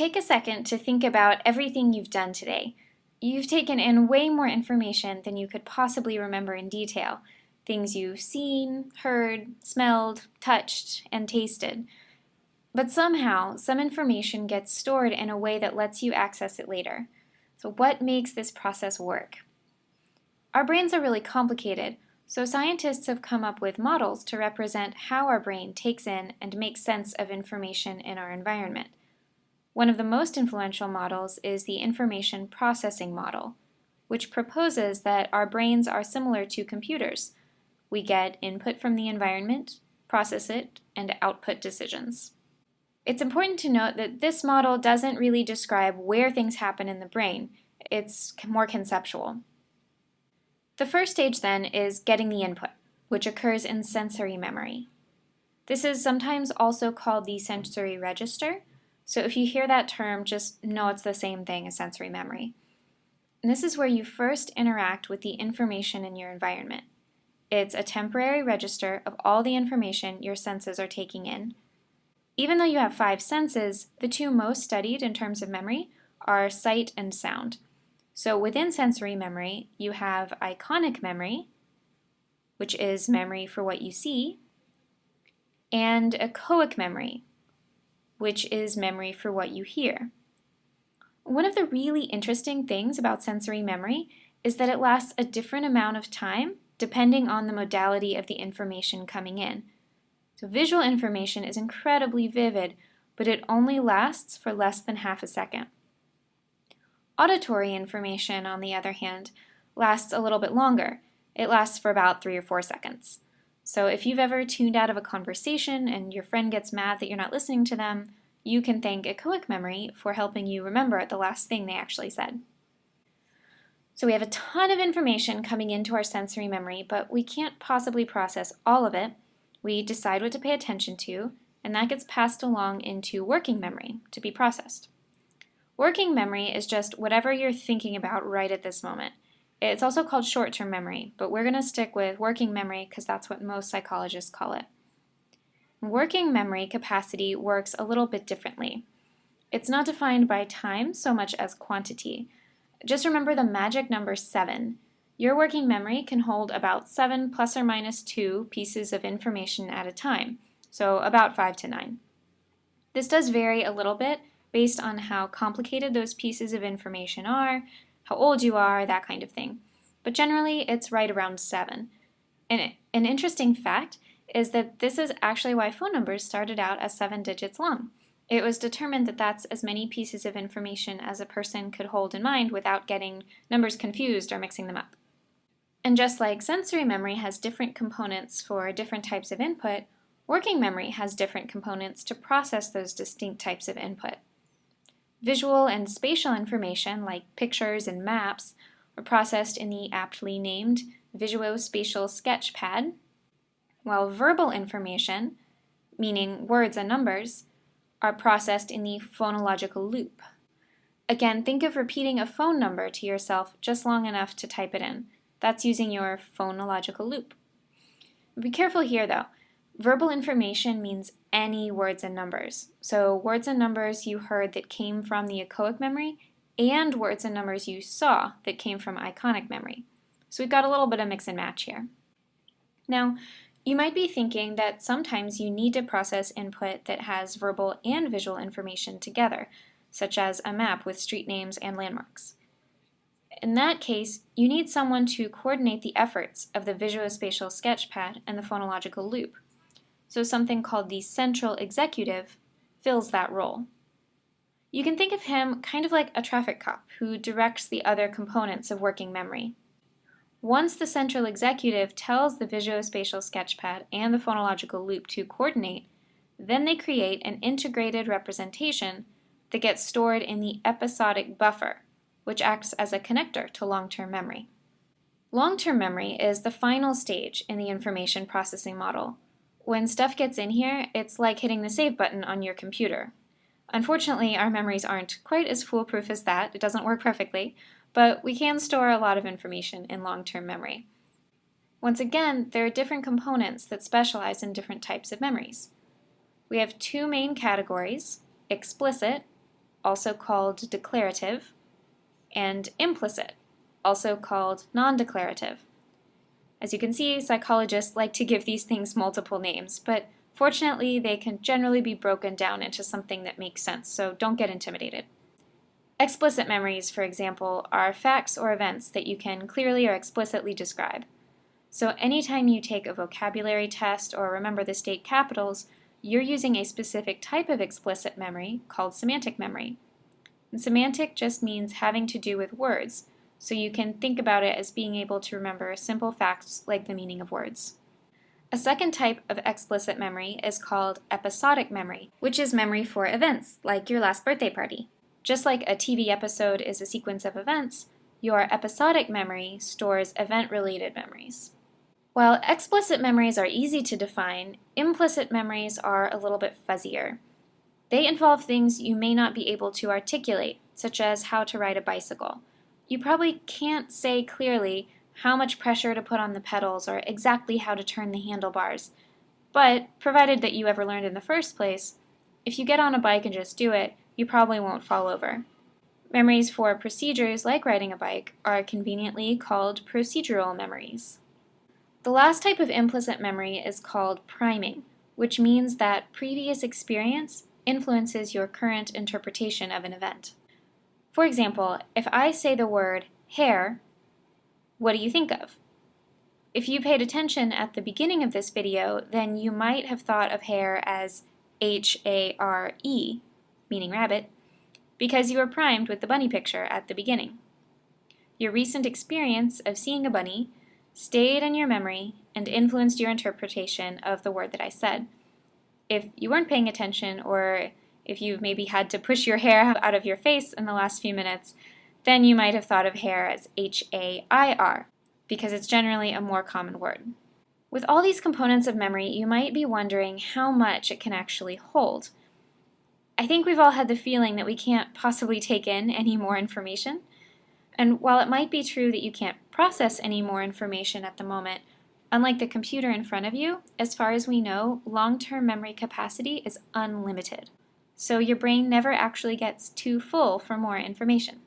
Take a second to think about everything you've done today. You've taken in way more information than you could possibly remember in detail. Things you've seen, heard, smelled, touched, and tasted. But somehow, some information gets stored in a way that lets you access it later. So what makes this process work? Our brains are really complicated, so scientists have come up with models to represent how our brain takes in and makes sense of information in our environment. One of the most influential models is the information processing model, which proposes that our brains are similar to computers. We get input from the environment, process it, and output decisions. It's important to note that this model doesn't really describe where things happen in the brain. It's more conceptual. The first stage then is getting the input, which occurs in sensory memory. This is sometimes also called the sensory register, so if you hear that term, just know it's the same thing as sensory memory. And this is where you first interact with the information in your environment. It's a temporary register of all the information your senses are taking in. Even though you have five senses, the two most studied in terms of memory are sight and sound. So within sensory memory, you have iconic memory, which is memory for what you see, and echoic memory, which is memory for what you hear. One of the really interesting things about sensory memory is that it lasts a different amount of time depending on the modality of the information coming in. So visual information is incredibly vivid, but it only lasts for less than half a second. Auditory information, on the other hand, lasts a little bit longer. It lasts for about three or four seconds. So if you've ever tuned out of a conversation and your friend gets mad that you're not listening to them, you can thank echoic memory for helping you remember the last thing they actually said. So we have a ton of information coming into our sensory memory, but we can't possibly process all of it. We decide what to pay attention to, and that gets passed along into working memory to be processed. Working memory is just whatever you're thinking about right at this moment. It's also called short-term memory, but we're going to stick with working memory because that's what most psychologists call it. Working memory capacity works a little bit differently. It's not defined by time so much as quantity. Just remember the magic number 7. Your working memory can hold about 7 plus or minus 2 pieces of information at a time, so about 5 to 9. This does vary a little bit based on how complicated those pieces of information are, how old you are, that kind of thing. But generally, it's right around 7. And an interesting fact is that this is actually why phone numbers started out as 7 digits long. It was determined that that's as many pieces of information as a person could hold in mind without getting numbers confused or mixing them up. And just like sensory memory has different components for different types of input, working memory has different components to process those distinct types of input. Visual and spatial information, like pictures and maps, are processed in the aptly named Visuospatial Sketchpad, while verbal information, meaning words and numbers, are processed in the phonological loop. Again, think of repeating a phone number to yourself just long enough to type it in. That's using your phonological loop. Be careful here though. Verbal information means any words and numbers. So words and numbers you heard that came from the echoic memory and words and numbers you saw that came from iconic memory. So we've got a little bit of mix and match here. Now, you might be thinking that sometimes you need to process input that has verbal and visual information together, such as a map with street names and landmarks. In that case, you need someone to coordinate the efforts of the visuospatial sketchpad and the phonological loop so something called the central executive fills that role. You can think of him kind of like a traffic cop who directs the other components of working memory. Once the central executive tells the visuospatial sketchpad and the phonological loop to coordinate, then they create an integrated representation that gets stored in the episodic buffer, which acts as a connector to long-term memory. Long-term memory is the final stage in the information processing model, when stuff gets in here, it's like hitting the save button on your computer. Unfortunately, our memories aren't quite as foolproof as that. It doesn't work perfectly, but we can store a lot of information in long-term memory. Once again, there are different components that specialize in different types of memories. We have two main categories, explicit also called declarative, and implicit, also called non-declarative. As you can see, psychologists like to give these things multiple names, but fortunately they can generally be broken down into something that makes sense, so don't get intimidated. Explicit memories, for example, are facts or events that you can clearly or explicitly describe. So anytime you take a vocabulary test or remember the state capitals, you're using a specific type of explicit memory called semantic memory. And semantic just means having to do with words, so you can think about it as being able to remember simple facts like the meaning of words. A second type of explicit memory is called episodic memory, which is memory for events, like your last birthday party. Just like a TV episode is a sequence of events, your episodic memory stores event-related memories. While explicit memories are easy to define, implicit memories are a little bit fuzzier. They involve things you may not be able to articulate, such as how to ride a bicycle. You probably can't say clearly how much pressure to put on the pedals or exactly how to turn the handlebars. But, provided that you ever learned in the first place, if you get on a bike and just do it, you probably won't fall over. Memories for procedures like riding a bike are conveniently called procedural memories. The last type of implicit memory is called priming, which means that previous experience influences your current interpretation of an event. For example, if I say the word hair, what do you think of? If you paid attention at the beginning of this video, then you might have thought of hair as H-A-R-E, meaning rabbit, because you were primed with the bunny picture at the beginning. Your recent experience of seeing a bunny stayed in your memory and influenced your interpretation of the word that I said. If you weren't paying attention or if you've maybe had to push your hair out of your face in the last few minutes, then you might have thought of hair as H-A-I-R, because it's generally a more common word. With all these components of memory, you might be wondering how much it can actually hold. I think we've all had the feeling that we can't possibly take in any more information, and while it might be true that you can't process any more information at the moment, unlike the computer in front of you, as far as we know, long-term memory capacity is unlimited. So your brain never actually gets too full for more information.